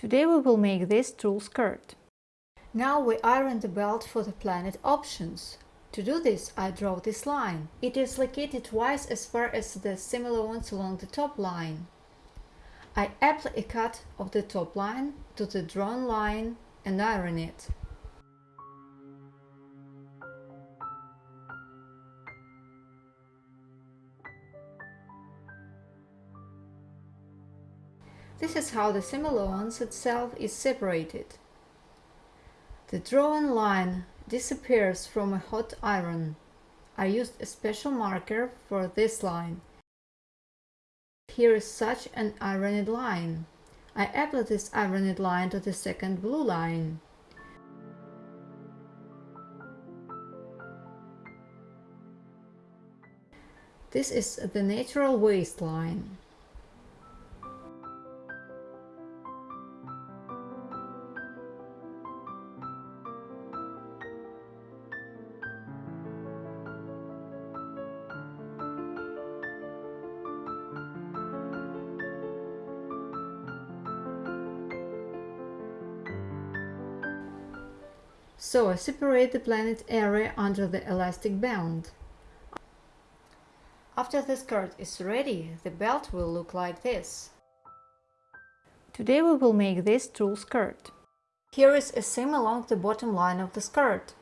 Today we will make this tulle skirt. Now we iron the belt for the planet options. To do this, I draw this line. It is located twice as far as the similar ones along the top line. I apply a cut of the top line to the drawn line and iron it. This is how the similar itself is separated. The drawn line disappears from a hot iron. I used a special marker for this line. Here is such an ironed line. I apply this ironed line to the second blue line. This is the natural waistline. So I separate the planet area under the elastic band. After the skirt is ready, the belt will look like this. Today we will make this tulle skirt. Here is a seam along the bottom line of the skirt.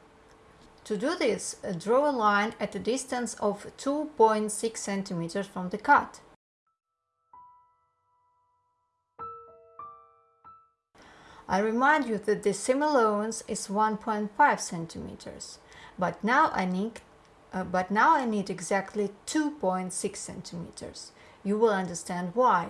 To do this, uh, draw a line at a distance of 2.6 cm from the cut. I remind you that the allowance is 1.5 centimeters, but now I need uh, but now I need exactly 2.6 centimeters. You will understand why.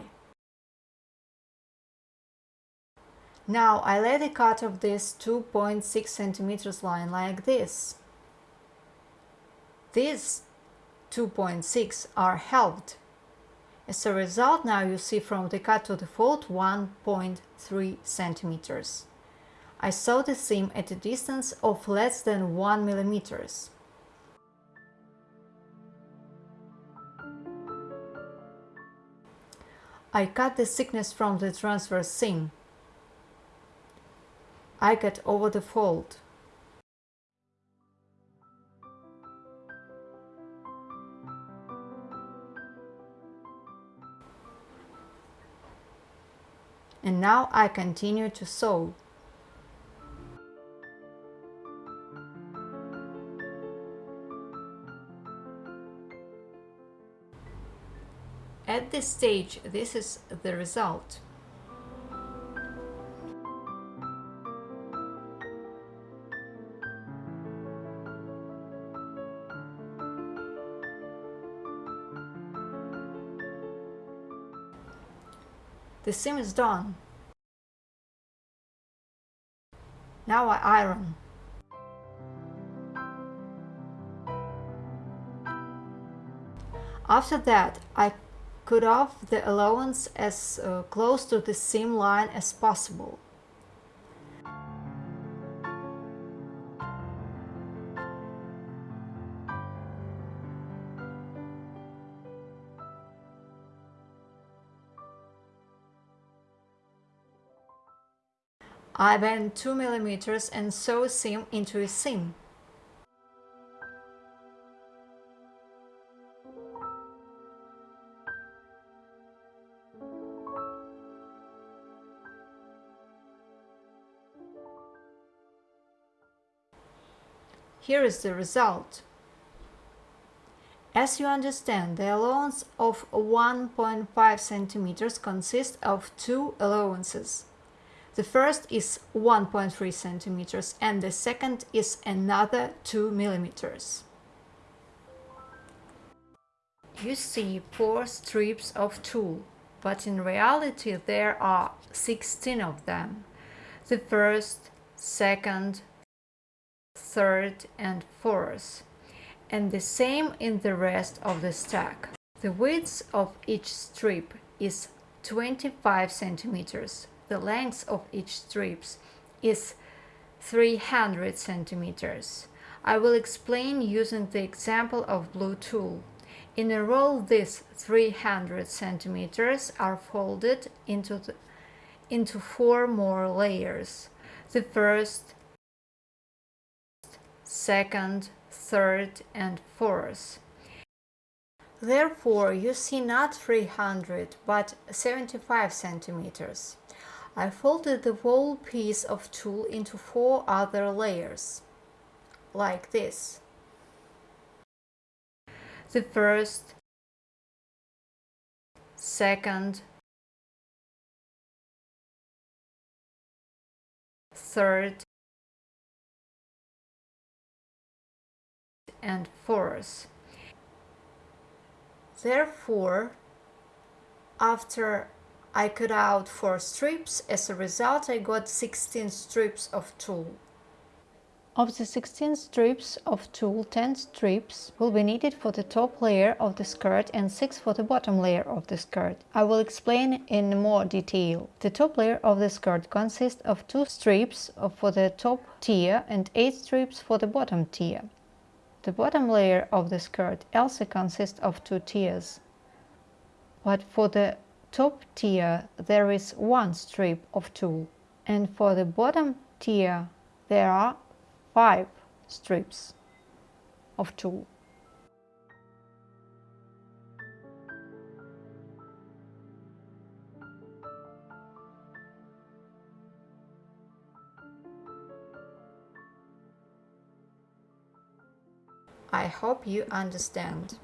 Now I lay the cut of this 2.6 centimeters line like this. These 2.6 are halved as a result, now you see from the cut to the fold 1.3 centimeters. I sew the seam at a distance of less than 1 millimeters. I cut the thickness from the transverse seam. I cut over the fold. And now I continue to sew. At this stage, this is the result. The seam is done. Now I iron. After that, I cut off the allowance as uh, close to the seam line as possible. I bend 2 mm and sew seam into a seam. Here is the result. As you understand, the allowance of 1.5 centimeters consists of two allowances. The first is 1.3 centimeters and the second is another 2 millimeters. You see four strips of tulle, but in reality there are 16 of them. The first, second, third and fourth, and the same in the rest of the stack. The width of each strip is 25 centimeters, the length of each strips is 300 centimeters. I will explain using the example of blue tulle. In a roll, these 300 centimeters are folded into the, into four more layers. The first, second, third and fourth. Therefore, you see not 300 but 75 centimeters. I folded the whole piece of tulle into four other layers, like this. The first, second, third, and fourth. Therefore, after I cut out 4 strips, as a result I got 16 strips of tulle. Of the 16 strips of tulle, 10 strips will be needed for the top layer of the skirt and 6 for the bottom layer of the skirt. I will explain in more detail. The top layer of the skirt consists of 2 strips for the top tier and 8 strips for the bottom tier. The bottom layer of the skirt also consists of two tiers, but for the top tier there is one strip of tulle, and for the bottom tier there are five strips of tulle. I hope you understand.